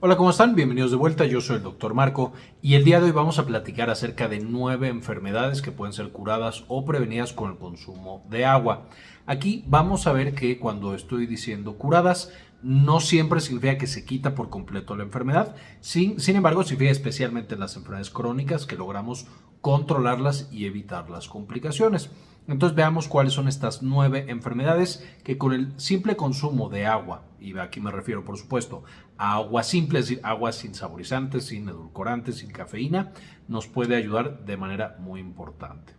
Hola, ¿cómo están? Bienvenidos de vuelta, yo soy el doctor Marco y el día de hoy vamos a platicar acerca de nueve enfermedades que pueden ser curadas o prevenidas con el consumo de agua. Aquí vamos a ver que cuando estoy diciendo curadas, no siempre significa que se quita por completo la enfermedad, sin, sin embargo significa especialmente en las enfermedades crónicas que logramos controlarlas y evitar las complicaciones. Entonces veamos cuáles son estas nueve enfermedades que con el simple consumo de agua, y aquí me refiero por supuesto a agua simple, es decir, agua sin saborizantes, sin edulcorantes, sin cafeína, nos puede ayudar de manera muy importante.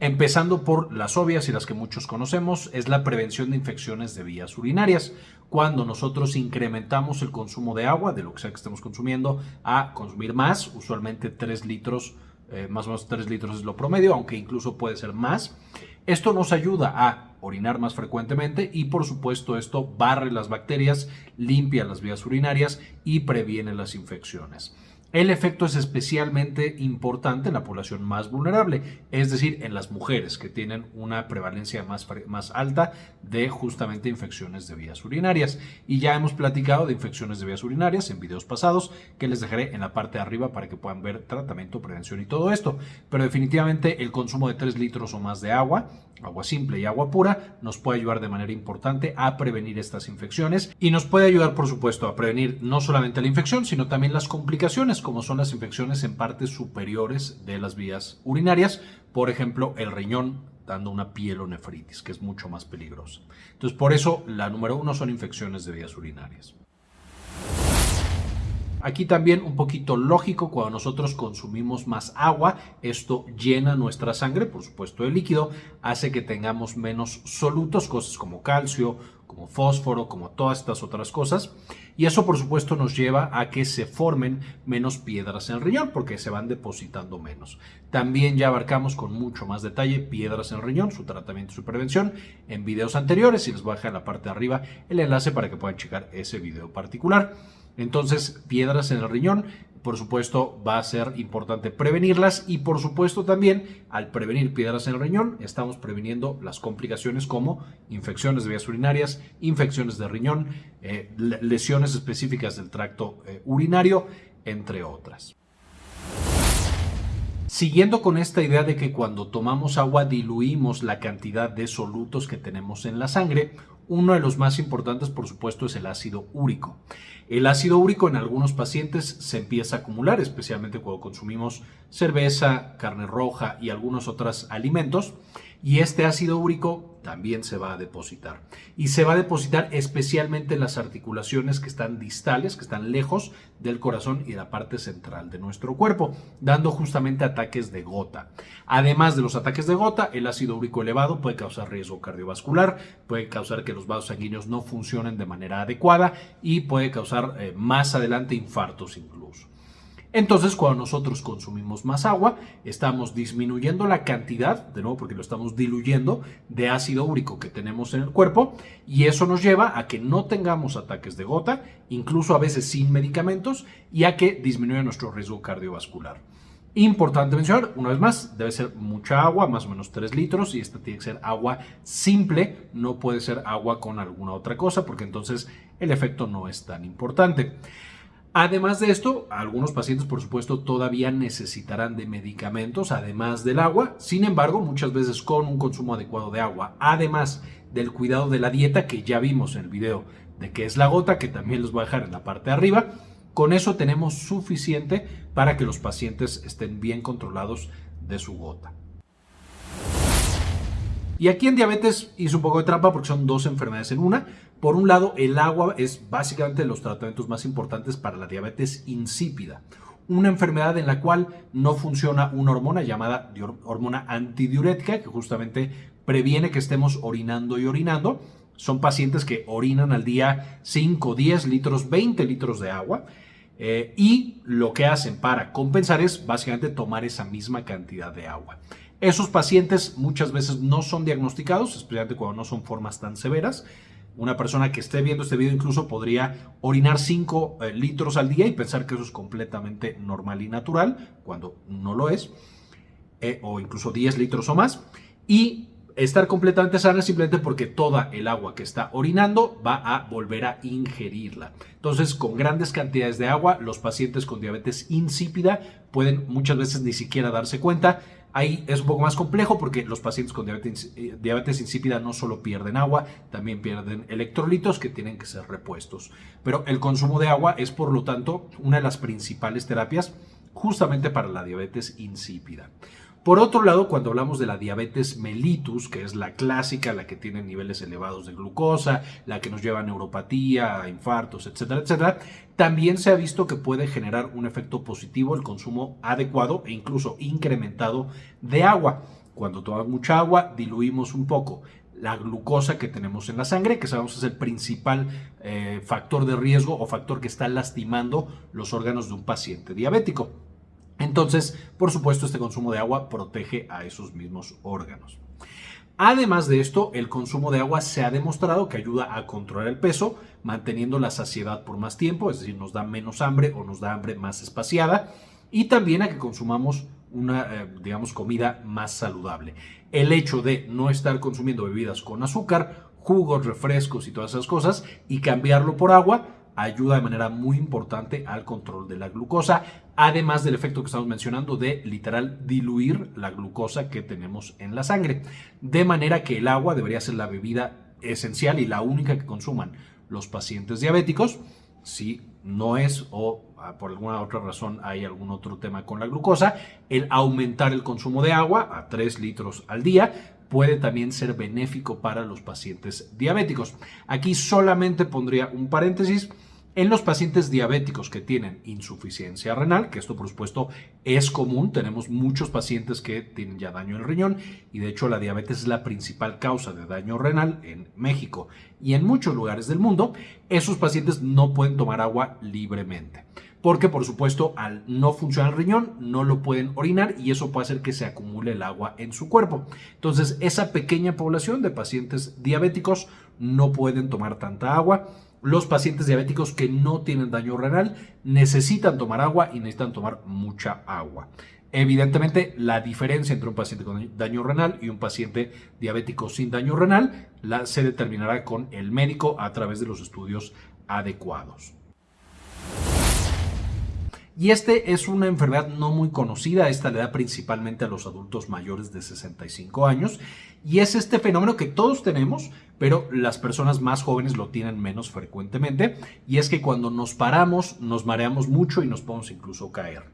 Empezando por las obvias y las que muchos conocemos, es la prevención de infecciones de vías urinarias. Cuando nosotros incrementamos el consumo de agua, de lo que sea que estemos consumiendo, a consumir más, usualmente 3 litros eh, más o menos 3 litros es lo promedio, aunque incluso puede ser más. Esto nos ayuda a orinar más frecuentemente y por supuesto esto barre las bacterias, limpia las vías urinarias y previene las infecciones. El efecto es especialmente importante en la población más vulnerable, es decir, en las mujeres que tienen una prevalencia más, más alta de justamente infecciones de vías urinarias. Y ya hemos platicado de infecciones de vías urinarias en videos pasados que les dejaré en la parte de arriba para que puedan ver tratamiento, prevención y todo esto. Pero definitivamente el consumo de 3 litros o más de agua, agua simple y agua pura, nos puede ayudar de manera importante a prevenir estas infecciones y nos puede ayudar, por supuesto, a prevenir no solamente la infección, sino también las complicaciones como son las infecciones en partes superiores de las vías urinarias, por ejemplo, el riñón dando una pielonefritis, que es mucho más peligrosa. Entonces, por eso la número uno son infecciones de vías urinarias. Aquí también un poquito lógico, cuando nosotros consumimos más agua, esto llena nuestra sangre, por supuesto el líquido, hace que tengamos menos solutos, cosas como calcio, como fósforo, como todas estas otras cosas. Y eso por supuesto nos lleva a que se formen menos piedras en el riñón porque se van depositando menos. También ya abarcamos con mucho más detalle piedras en el riñón, su tratamiento y su prevención en videos anteriores y les voy a dejar en la parte de arriba el enlace para que puedan checar ese video particular. Entonces, piedras en el riñón, por supuesto, va a ser importante prevenirlas y por supuesto también al prevenir piedras en el riñón, estamos previniendo las complicaciones como infecciones de vías urinarias, infecciones de riñón, eh, lesiones específicas del tracto eh, urinario, entre otras. Siguiendo con esta idea de que cuando tomamos agua diluimos la cantidad de solutos que tenemos en la sangre, uno de los más importantes, por supuesto, es el ácido úrico. El ácido úrico en algunos pacientes se empieza a acumular, especialmente cuando consumimos cerveza, carne roja y algunos otros alimentos y este ácido úrico también se va a depositar. Y se va a depositar especialmente en las articulaciones que están distales, que están lejos del corazón y de la parte central de nuestro cuerpo, dando justamente ataques de gota. Además de los ataques de gota, el ácido úrico elevado puede causar riesgo cardiovascular, puede causar que los vasos sanguíneos no funcionen de manera adecuada y puede causar eh, más adelante infartos incluso. Entonces, cuando nosotros consumimos más agua, estamos disminuyendo la cantidad, de nuevo porque lo estamos diluyendo, de ácido úrico que tenemos en el cuerpo y eso nos lleva a que no tengamos ataques de gota, incluso a veces sin medicamentos, y a que disminuya nuestro riesgo cardiovascular. Importante mencionar, una vez más, debe ser mucha agua, más o menos 3 litros, y esta tiene que ser agua simple, no puede ser agua con alguna otra cosa, porque entonces el efecto no es tan importante. Además de esto, algunos pacientes, por supuesto, todavía necesitarán de medicamentos, además del agua. Sin embargo, muchas veces con un consumo adecuado de agua, además del cuidado de la dieta que ya vimos en el video de qué es la gota, que también los voy a dejar en la parte de arriba, con eso tenemos suficiente para que los pacientes estén bien controlados de su gota. Y aquí en diabetes hice un poco de trampa porque son dos enfermedades en una. Por un lado, el agua es básicamente los tratamientos más importantes para la diabetes insípida, una enfermedad en la cual no funciona una hormona llamada hormona antidiurética que justamente previene que estemos orinando y orinando. Son pacientes que orinan al día 5, 10 litros, 20 litros de agua. Eh, y lo que hacen para compensar es básicamente tomar esa misma cantidad de agua. Esos pacientes muchas veces no son diagnosticados, especialmente cuando no son formas tan severas. Una persona que esté viendo este video incluso podría orinar 5 eh, litros al día y pensar que eso es completamente normal y natural, cuando no lo es, eh, o incluso 10 litros o más. Y estar completamente sana simplemente porque toda el agua que está orinando va a volver a ingerirla. Entonces, con grandes cantidades de agua, los pacientes con diabetes insípida pueden muchas veces ni siquiera darse cuenta. Ahí es un poco más complejo porque los pacientes con diabetes, eh, diabetes, insípida no solo pierden agua, también pierden electrolitos que tienen que ser repuestos. Pero el consumo de agua es, por lo tanto, una de las principales terapias justamente para la diabetes insípida. Por otro lado, cuando hablamos de la diabetes mellitus, que es la clásica, la que tiene niveles elevados de glucosa, la que nos lleva a neuropatía, a infartos, etcétera, etcétera, también se ha visto que puede generar un efecto positivo el consumo adecuado e incluso incrementado de agua. Cuando tomamos mucha agua, diluimos un poco la glucosa que tenemos en la sangre, que sabemos es el principal eh, factor de riesgo o factor que está lastimando los órganos de un paciente diabético. Entonces, por supuesto, este consumo de agua protege a esos mismos órganos. Además de esto, el consumo de agua se ha demostrado que ayuda a controlar el peso, manteniendo la saciedad por más tiempo, es decir, nos da menos hambre o nos da hambre más espaciada, y también a que consumamos una, eh, digamos, comida más saludable. El hecho de no estar consumiendo bebidas con azúcar, jugos, refrescos y todas esas cosas, y cambiarlo por agua, ayuda de manera muy importante al control de la glucosa, además del efecto que estamos mencionando de literal diluir la glucosa que tenemos en la sangre. De manera que el agua debería ser la bebida esencial y la única que consuman los pacientes diabéticos. Si no es o ah, por alguna otra razón hay algún otro tema con la glucosa, el aumentar el consumo de agua a 3 litros al día puede también ser benéfico para los pacientes diabéticos. Aquí solamente pondría un paréntesis. En los pacientes diabéticos que tienen insuficiencia renal, que esto por supuesto es común, tenemos muchos pacientes que tienen ya daño en el riñón y de hecho la diabetes es la principal causa de daño renal en México y en muchos lugares del mundo, esos pacientes no pueden tomar agua libremente porque por supuesto al no funcionar el riñón no lo pueden orinar y eso puede hacer que se acumule el agua en su cuerpo. Entonces esa pequeña población de pacientes diabéticos no pueden tomar tanta agua. Los pacientes diabéticos que no tienen daño renal necesitan tomar agua y necesitan tomar mucha agua. Evidentemente, la diferencia entre un paciente con daño renal y un paciente diabético sin daño renal la, se determinará con el médico a través de los estudios adecuados. Y este es una enfermedad no muy conocida, esta le da principalmente a los adultos mayores de 65 años y es este fenómeno que todos tenemos, pero las personas más jóvenes lo tienen menos frecuentemente y es que cuando nos paramos nos mareamos mucho y nos podemos incluso caer.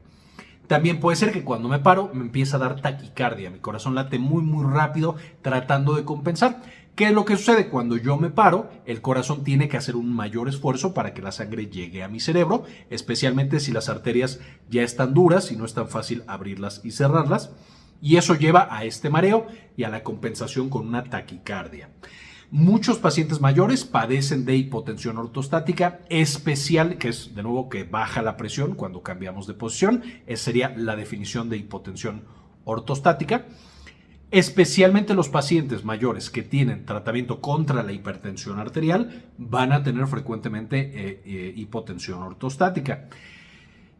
También puede ser que cuando me paro me empieza a dar taquicardia, mi corazón late muy muy rápido tratando de compensar. ¿Qué es lo que sucede? Cuando yo me paro, el corazón tiene que hacer un mayor esfuerzo para que la sangre llegue a mi cerebro, especialmente si las arterias ya están duras y no es tan fácil abrirlas y cerrarlas. Y eso lleva a este mareo y a la compensación con una taquicardia. Muchos pacientes mayores padecen de hipotensión ortostática especial, que es de nuevo que baja la presión cuando cambiamos de posición. Esa sería la definición de hipotensión ortostática. Especialmente los pacientes mayores que tienen tratamiento contra la hipertensión arterial van a tener frecuentemente eh, eh, hipotensión ortostática.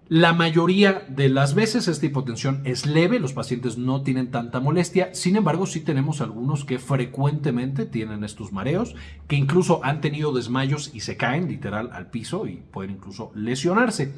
La mayoría de las veces esta hipotensión es leve, los pacientes no tienen tanta molestia, sin embargo sí tenemos algunos que frecuentemente tienen estos mareos, que incluso han tenido desmayos y se caen literal al piso y pueden incluso lesionarse.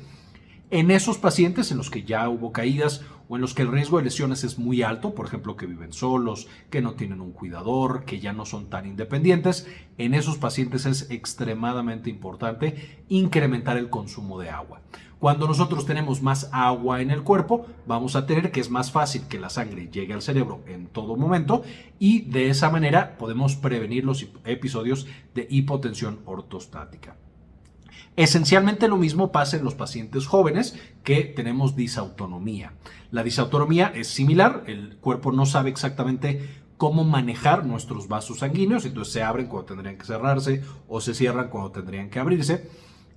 En esos pacientes en los que ya hubo caídas o en los que el riesgo de lesiones es muy alto, por ejemplo, que viven solos, que no tienen un cuidador, que ya no son tan independientes, en esos pacientes es extremadamente importante incrementar el consumo de agua. Cuando nosotros tenemos más agua en el cuerpo, vamos a tener que es más fácil que la sangre llegue al cerebro en todo momento y de esa manera podemos prevenir los episodios de hipotensión ortostática. Esencialmente lo mismo pasa en los pacientes jóvenes que tenemos disautonomía. La disautonomía es similar, el cuerpo no sabe exactamente cómo manejar nuestros vasos sanguíneos, entonces se abren cuando tendrían que cerrarse o se cierran cuando tendrían que abrirse.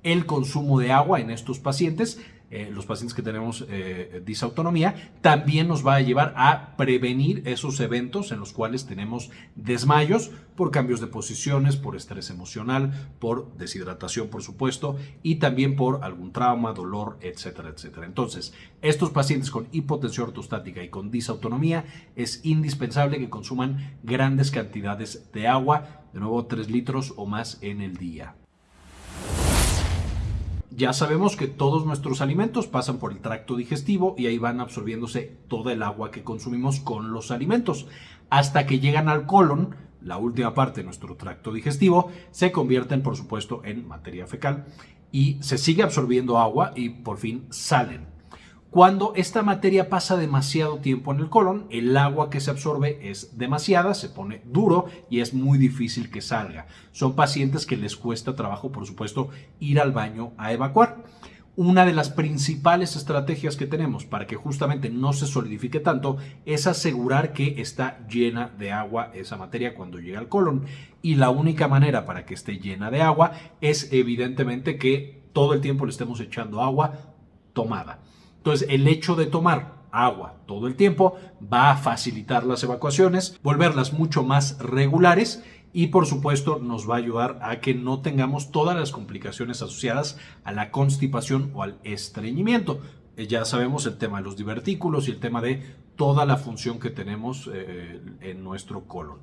El consumo de agua en estos pacientes eh, los pacientes que tenemos eh, disautonomía, también nos va a llevar a prevenir esos eventos en los cuales tenemos desmayos por cambios de posiciones, por estrés emocional, por deshidratación, por supuesto, y también por algún trauma, dolor, etcétera, etcétera. Entonces, estos pacientes con hipotensión ortostática y con disautonomía es indispensable que consuman grandes cantidades de agua, de nuevo 3 litros o más en el día. Ya sabemos que todos nuestros alimentos pasan por el tracto digestivo y ahí van absorbiéndose toda el agua que consumimos con los alimentos. Hasta que llegan al colon, la última parte de nuestro tracto digestivo, se convierten por supuesto en materia fecal y se sigue absorbiendo agua y por fin salen. Cuando esta materia pasa demasiado tiempo en el colon, el agua que se absorbe es demasiada, se pone duro y es muy difícil que salga. Son pacientes que les cuesta trabajo, por supuesto, ir al baño a evacuar. Una de las principales estrategias que tenemos para que justamente no se solidifique tanto es asegurar que está llena de agua esa materia cuando llega al colon. Y la única manera para que esté llena de agua es evidentemente que todo el tiempo le estemos echando agua tomada. Entonces, el hecho de tomar agua todo el tiempo va a facilitar las evacuaciones, volverlas mucho más regulares y por supuesto nos va a ayudar a que no tengamos todas las complicaciones asociadas a la constipación o al estreñimiento. Eh, ya sabemos el tema de los divertículos y el tema de toda la función que tenemos eh, en nuestro colon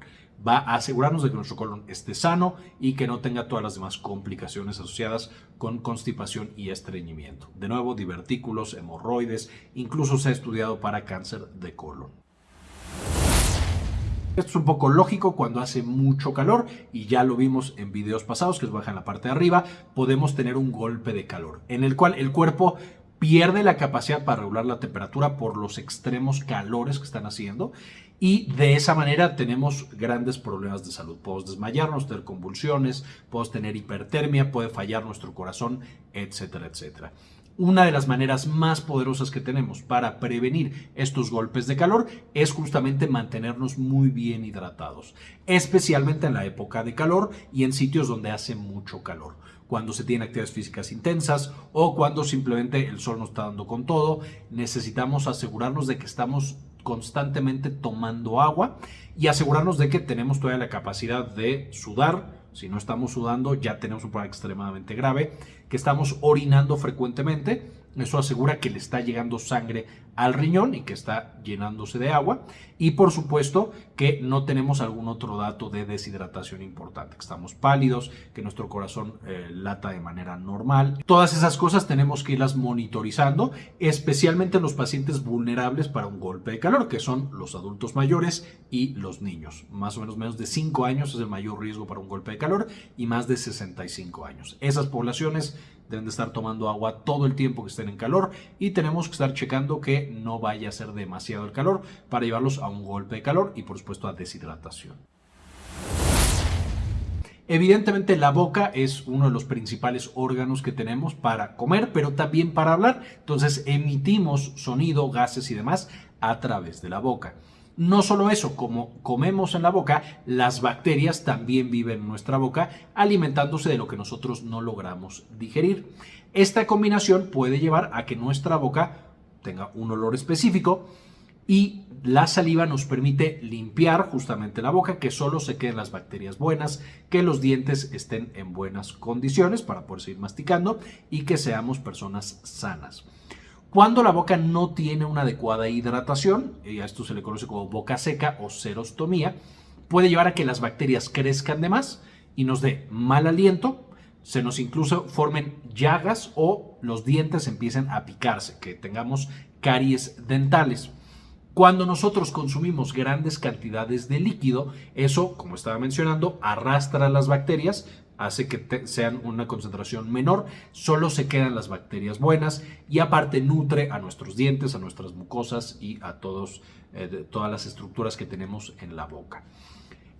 va a asegurarnos de que nuestro colon esté sano y que no tenga todas las demás complicaciones asociadas con constipación y estreñimiento. De nuevo, divertículos, hemorroides, incluso se ha estudiado para cáncer de colon. Esto es un poco lógico cuando hace mucho calor y ya lo vimos en videos pasados que os baja en la parte de arriba, podemos tener un golpe de calor en el cual el cuerpo pierde la capacidad para regular la temperatura por los extremos calores que están haciendo y de esa manera tenemos grandes problemas de salud. Podemos desmayarnos, tener convulsiones, podemos tener hipertermia, puede fallar nuestro corazón, etcétera, etcétera. Una de las maneras más poderosas que tenemos para prevenir estos golpes de calor es justamente mantenernos muy bien hidratados, especialmente en la época de calor y en sitios donde hace mucho calor cuando se tienen actividades físicas intensas o cuando simplemente el sol nos está dando con todo, necesitamos asegurarnos de que estamos constantemente tomando agua y asegurarnos de que tenemos todavía la capacidad de sudar. Si no estamos sudando, ya tenemos un problema extremadamente grave, que estamos orinando frecuentemente eso asegura que le está llegando sangre al riñón y que está llenándose de agua. Y por supuesto que no tenemos algún otro dato de deshidratación importante, que estamos pálidos, que nuestro corazón eh, lata de manera normal. Todas esas cosas tenemos que irlas monitorizando, especialmente los pacientes vulnerables para un golpe de calor, que son los adultos mayores y los niños. Más o menos menos de 5 años es el mayor riesgo para un golpe de calor y más de 65 años. Esas poblaciones deben de estar tomando agua todo el tiempo que estén en calor y tenemos que estar checando que no vaya a ser demasiado el calor para llevarlos a un golpe de calor y por supuesto a deshidratación. Evidentemente la boca es uno de los principales órganos que tenemos para comer, pero también para hablar. Entonces emitimos sonido, gases y demás a través de la boca. No solo eso, como comemos en la boca, las bacterias también viven en nuestra boca, alimentándose de lo que nosotros no logramos digerir. Esta combinación puede llevar a que nuestra boca tenga un olor específico y la saliva nos permite limpiar justamente la boca, que solo se queden las bacterias buenas, que los dientes estén en buenas condiciones para poder seguir masticando y que seamos personas sanas. Cuando la boca no tiene una adecuada hidratación, y a esto se le conoce como boca seca o serostomía, puede llevar a que las bacterias crezcan de más y nos dé mal aliento, se nos incluso formen llagas o los dientes empiecen a picarse, que tengamos caries dentales. Cuando nosotros consumimos grandes cantidades de líquido, eso, como estaba mencionando, arrastra las bacterias, hace que sean una concentración menor, solo se quedan las bacterias buenas y aparte nutre a nuestros dientes, a nuestras mucosas y a todos, eh, todas las estructuras que tenemos en la boca.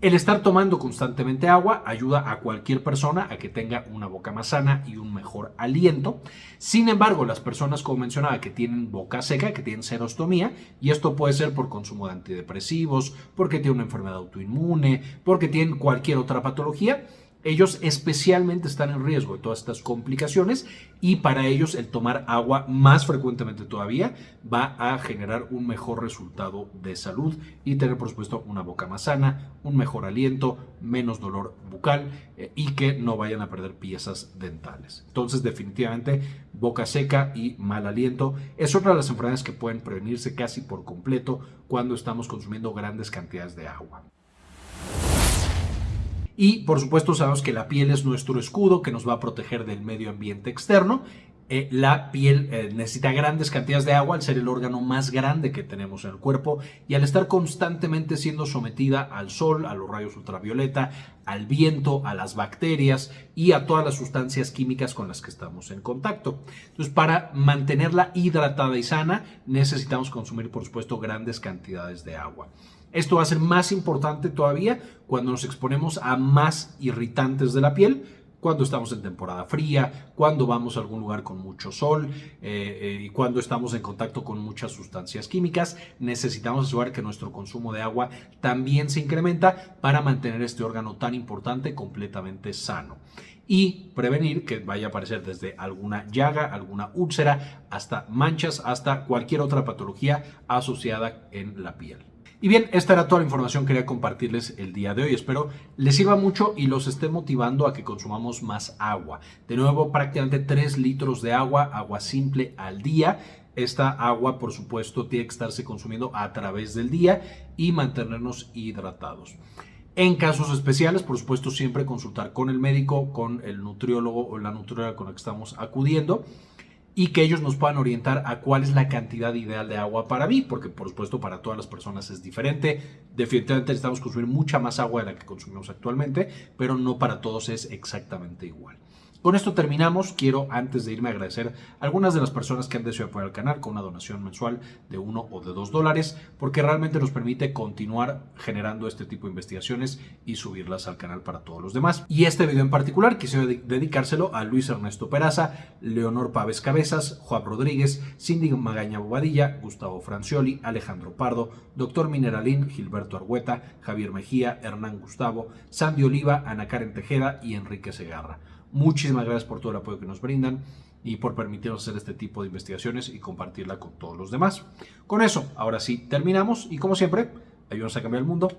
El estar tomando constantemente agua ayuda a cualquier persona a que tenga una boca más sana y un mejor aliento. Sin embargo, las personas, como mencionaba, que tienen boca seca, que tienen serostomía, y esto puede ser por consumo de antidepresivos, porque tienen una enfermedad autoinmune, porque tienen cualquier otra patología, ellos especialmente están en riesgo de todas estas complicaciones y para ellos el tomar agua más frecuentemente todavía va a generar un mejor resultado de salud y tener por supuesto una boca más sana, un mejor aliento, menos dolor bucal eh, y que no vayan a perder piezas dentales. Entonces definitivamente boca seca y mal aliento es otra de las enfermedades que pueden prevenirse casi por completo cuando estamos consumiendo grandes cantidades de agua. Y por supuesto sabemos que la piel es nuestro escudo que nos va a proteger del medio ambiente externo. Eh, la piel eh, necesita grandes cantidades de agua al ser el órgano más grande que tenemos en el cuerpo y al estar constantemente siendo sometida al sol, a los rayos ultravioleta, al viento, a las bacterias y a todas las sustancias químicas con las que estamos en contacto. Entonces, para mantenerla hidratada y sana, necesitamos consumir, por supuesto, grandes cantidades de agua. Esto va a ser más importante todavía cuando nos exponemos a más irritantes de la piel, cuando estamos en temporada fría, cuando vamos a algún lugar con mucho sol eh, eh, y cuando estamos en contacto con muchas sustancias químicas, necesitamos asegurar que nuestro consumo de agua también se incrementa para mantener este órgano tan importante completamente sano y prevenir que vaya a aparecer desde alguna llaga, alguna úlcera, hasta manchas, hasta cualquier otra patología asociada en la piel. Y bien, esta era toda la información que quería compartirles el día de hoy. Espero les sirva mucho y los esté motivando a que consumamos más agua. De nuevo, prácticamente 3 litros de agua, agua simple al día. Esta agua, por supuesto, tiene que estarse consumiendo a través del día y mantenernos hidratados. En casos especiales, por supuesto, siempre consultar con el médico, con el nutriólogo o la nutrióloga con la que estamos acudiendo y que ellos nos puedan orientar a cuál es la cantidad ideal de agua para mí, porque por supuesto para todas las personas es diferente. Definitivamente necesitamos consumir mucha más agua de la que consumimos actualmente, pero no para todos es exactamente igual. Con esto terminamos. Quiero, antes de irme, agradecer a algunas de las personas que han decidido apoyar el canal con una donación mensual de uno o de dos dólares, porque realmente nos permite continuar generando este tipo de investigaciones y subirlas al canal para todos los demás. Y este video en particular quisiera dedicárselo a Luis Ernesto Peraza, Leonor Paves Cabezas, Juan Rodríguez, Cindy Magaña Bobadilla, Gustavo Francioli, Alejandro Pardo, Doctor Mineralín, Gilberto Argueta, Javier Mejía, Hernán Gustavo, Sandy Oliva, Ana Karen Tejeda y Enrique Segarra. Muchísimas gracias por todo el apoyo que nos brindan y por permitirnos hacer este tipo de investigaciones y compartirla con todos los demás. Con eso, ahora sí, terminamos y como siempre, ayúdanos a cambiar el mundo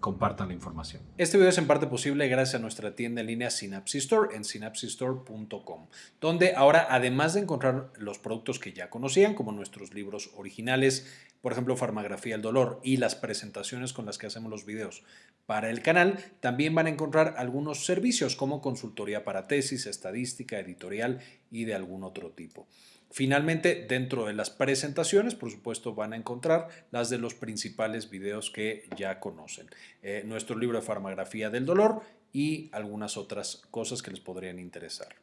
compartan la información. Este video es en parte posible gracias a nuestra tienda en línea Synapsis Store en synapsistore.com, donde ahora además de encontrar los productos que ya conocían, como nuestros libros originales, por ejemplo, Farmagrafía del Dolor y las presentaciones con las que hacemos los videos para el canal, también van a encontrar algunos servicios como consultoría para tesis, estadística, editorial y de algún otro tipo. Finalmente, dentro de las presentaciones, por supuesto, van a encontrar las de los principales videos que ya conocen. Eh, nuestro libro de farmagrafía del dolor y algunas otras cosas que les podrían interesar.